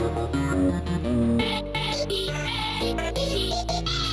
I'm gonna go get some more.